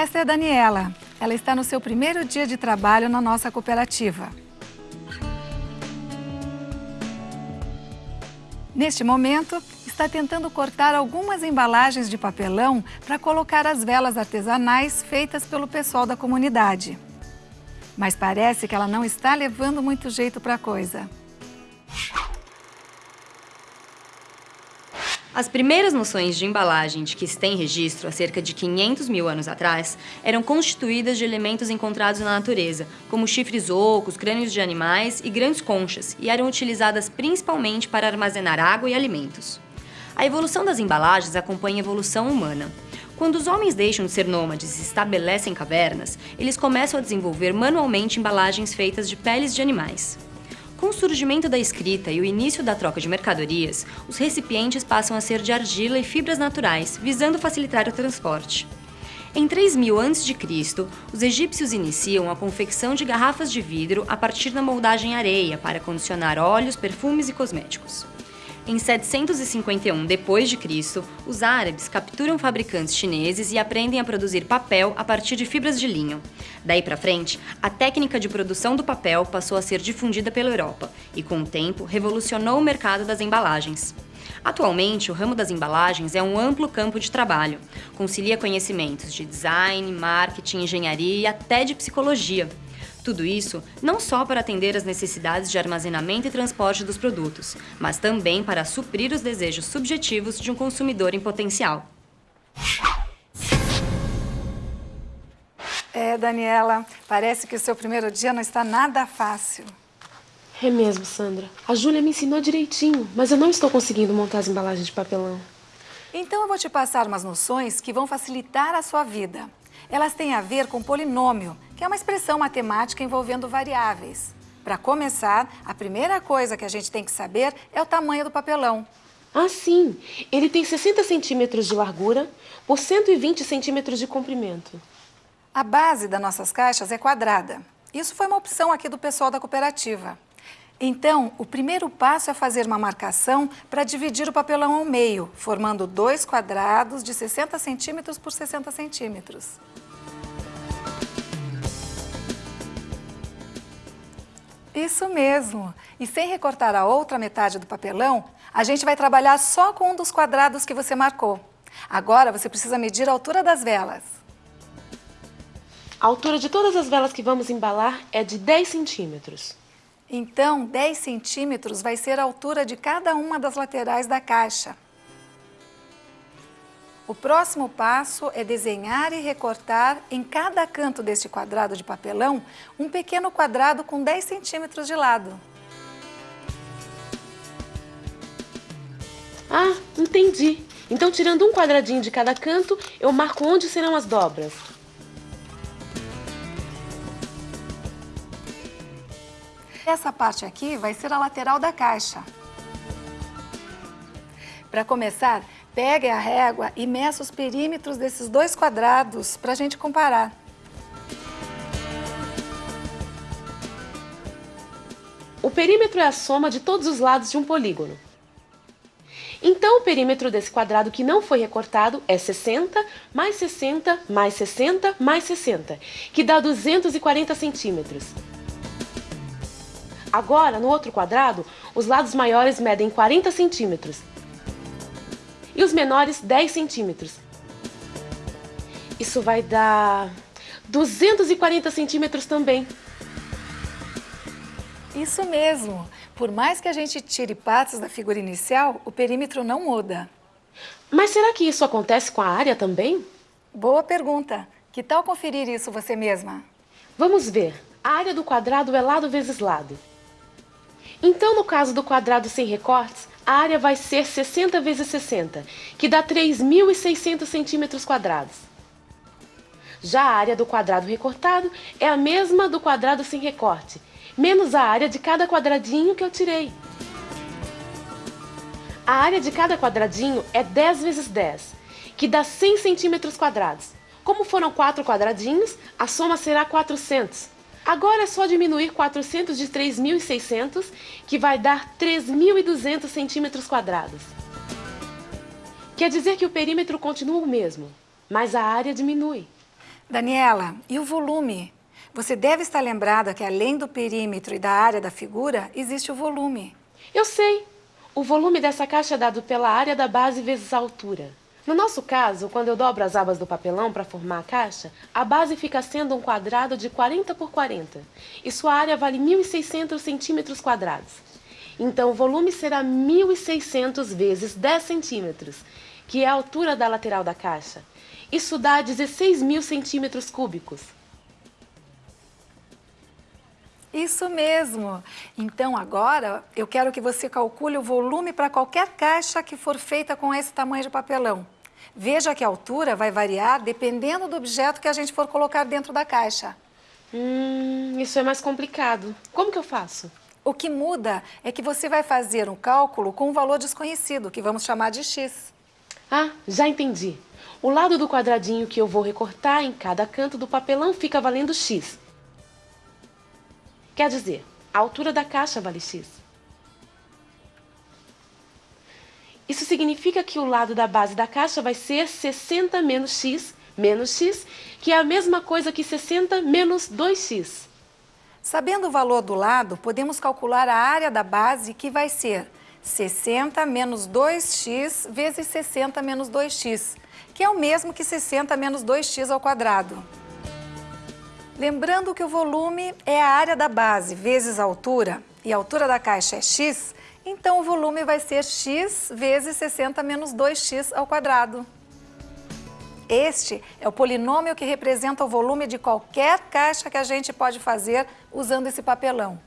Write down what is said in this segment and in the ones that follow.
Essa é a Daniela. Ela está no seu primeiro dia de trabalho na nossa cooperativa. Neste momento, está tentando cortar algumas embalagens de papelão para colocar as velas artesanais feitas pelo pessoal da comunidade. Mas parece que ela não está levando muito jeito para a coisa. As primeiras noções de embalagem de que se tem registro há cerca de 500 mil anos atrás eram constituídas de elementos encontrados na natureza, como chifres ocos, crânios de animais e grandes conchas, e eram utilizadas principalmente para armazenar água e alimentos. A evolução das embalagens acompanha a evolução humana. Quando os homens deixam de ser nômades e se estabelecem em cavernas, eles começam a desenvolver manualmente embalagens feitas de peles de animais. Com o surgimento da escrita e o início da troca de mercadorias, os recipientes passam a ser de argila e fibras naturais, visando facilitar o transporte. Em 3000 a.C., os egípcios iniciam a confecção de garrafas de vidro a partir da moldagem areia para condicionar óleos, perfumes e cosméticos. Em 751 d.C., os árabes capturam fabricantes chineses e aprendem a produzir papel a partir de fibras de linho. Daí para frente, a técnica de produção do papel passou a ser difundida pela Europa e, com o tempo, revolucionou o mercado das embalagens. Atualmente, o ramo das embalagens é um amplo campo de trabalho. Concilia conhecimentos de design, marketing, engenharia e até de psicologia. Tudo isso não só para atender às necessidades de armazenamento e transporte dos produtos, mas também para suprir os desejos subjetivos de um consumidor em potencial. É, Daniela, parece que o seu primeiro dia não está nada fácil. É mesmo, Sandra. A Júlia me ensinou direitinho, mas eu não estou conseguindo montar as embalagens de papelão. Então eu vou te passar umas noções que vão facilitar a sua vida. Elas têm a ver com polinômio, que é uma expressão matemática envolvendo variáveis. Para começar, a primeira coisa que a gente tem que saber é o tamanho do papelão. Ah, sim. Ele tem 60 centímetros de largura por 120 centímetros de comprimento. A base das nossas caixas é quadrada. Isso foi uma opção aqui do pessoal da cooperativa. Então, o primeiro passo é fazer uma marcação para dividir o papelão ao meio, formando dois quadrados de 60 centímetros por 60 centímetros. Isso mesmo. E sem recortar a outra metade do papelão, a gente vai trabalhar só com um dos quadrados que você marcou. Agora você precisa medir a altura das velas. A altura de todas as velas que vamos embalar é de 10 centímetros. Então, 10 centímetros vai ser a altura de cada uma das laterais da caixa. O próximo passo é desenhar e recortar em cada canto deste quadrado de papelão um pequeno quadrado com 10 centímetros de lado. Ah, entendi. Então, tirando um quadradinho de cada canto, eu marco onde serão as dobras. Essa parte aqui vai ser a lateral da caixa. Para começar, pegue a régua e meça os perímetros desses dois quadrados para a gente comparar. O perímetro é a soma de todos os lados de um polígono. Então, o perímetro desse quadrado que não foi recortado é 60 mais 60 mais 60 mais 60, que dá 240 centímetros. Agora, no outro quadrado, os lados maiores medem 40 centímetros e os menores 10 centímetros. Isso vai dar 240 centímetros também. Isso mesmo. Por mais que a gente tire partes da figura inicial, o perímetro não muda. Mas será que isso acontece com a área também? Boa pergunta. Que tal conferir isso você mesma? Vamos ver. A área do quadrado é lado vezes lado. Então, no caso do quadrado sem recortes, a área vai ser 60 vezes 60, que dá 3.600 centímetros quadrados. Já a área do quadrado recortado é a mesma do quadrado sem recorte, menos a área de cada quadradinho que eu tirei. A área de cada quadradinho é 10 vezes 10, que dá 100 centímetros quadrados. Como foram quatro quadradinhos, a soma será 400. Agora é só diminuir 400 de 3.600, que vai dar 3.200 centímetros quadrados. Quer dizer que o perímetro continua o mesmo, mas a área diminui. Daniela, e o volume? Você deve estar lembrada que além do perímetro e da área da figura, existe o volume. Eu sei. O volume dessa caixa é dado pela área da base vezes a altura. No nosso caso, quando eu dobro as abas do papelão para formar a caixa, a base fica sendo um quadrado de 40 por 40 e sua área vale 1.600 centímetros quadrados. Então, o volume será 1.600 vezes 10 centímetros, que é a altura da lateral da caixa. Isso dá 16 mil centímetros cúbicos. Isso mesmo. Então, agora, eu quero que você calcule o volume para qualquer caixa que for feita com esse tamanho de papelão. Veja que a altura vai variar dependendo do objeto que a gente for colocar dentro da caixa. Hum, isso é mais complicado. Como que eu faço? O que muda é que você vai fazer um cálculo com um valor desconhecido, que vamos chamar de x. Ah, já entendi. O lado do quadradinho que eu vou recortar em cada canto do papelão fica valendo x. Quer dizer, a altura da caixa vale x. Isso significa que o lado da base da caixa vai ser 60 menos x menos x, que é a mesma coisa que 60 menos 2x. Sabendo o valor do lado, podemos calcular a área da base, que vai ser 60 menos 2x vezes 60 menos 2x, que é o mesmo que 60 menos 2x ao quadrado. Lembrando que o volume é a área da base vezes a altura, e a altura da caixa é x, então o volume vai ser x vezes 60 menos 2x ao quadrado. Este é o polinômio que representa o volume de qualquer caixa que a gente pode fazer usando esse papelão.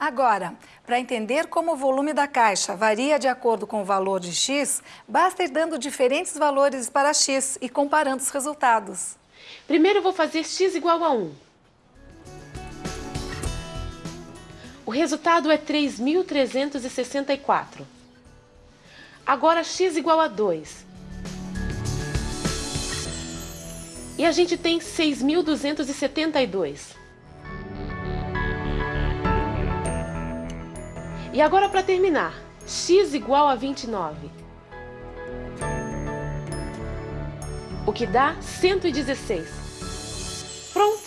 Agora, para entender como o volume da caixa varia de acordo com o valor de x, basta ir dando diferentes valores para x e comparando os resultados. Primeiro eu vou fazer x igual a 1. O resultado é 3.364. Agora x igual a 2. E a gente tem 6.272. E agora para terminar, x igual a 29. O que dá 116. Pronto.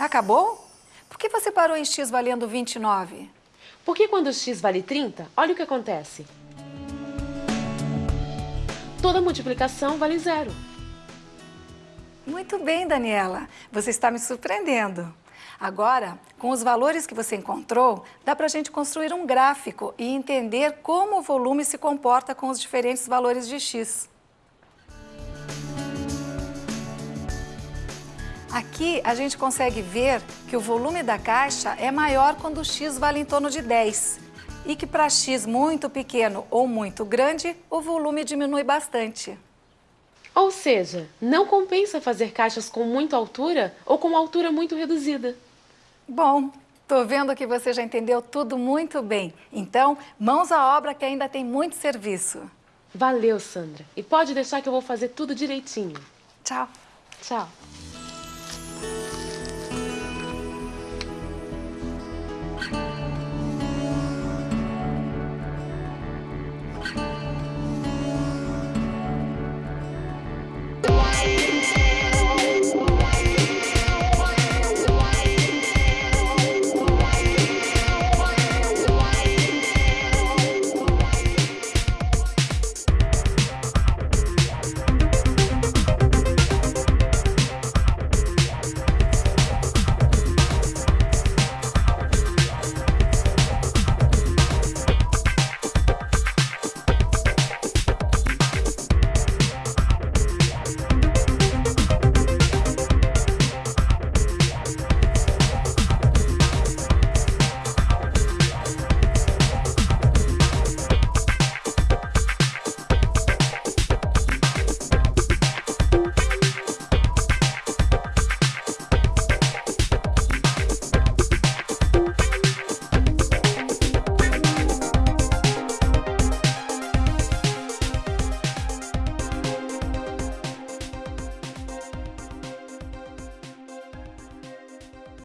Acabou? Por que você parou em x valendo 29? Porque quando x vale 30, olha o que acontece. Toda multiplicação vale zero. Muito bem, Daniela. Você está me surpreendendo. Agora, com os valores que você encontrou, dá para a gente construir um gráfico e entender como o volume se comporta com os diferentes valores de x. Aqui a gente consegue ver que o volume da caixa é maior quando o x vale em torno de 10 e que para x muito pequeno ou muito grande, o volume diminui bastante. Ou seja, não compensa fazer caixas com muita altura ou com altura muito reduzida. Bom, tô vendo que você já entendeu tudo muito bem. Então, mãos à obra que ainda tem muito serviço. Valeu, Sandra. E pode deixar que eu vou fazer tudo direitinho. Tchau. Tchau.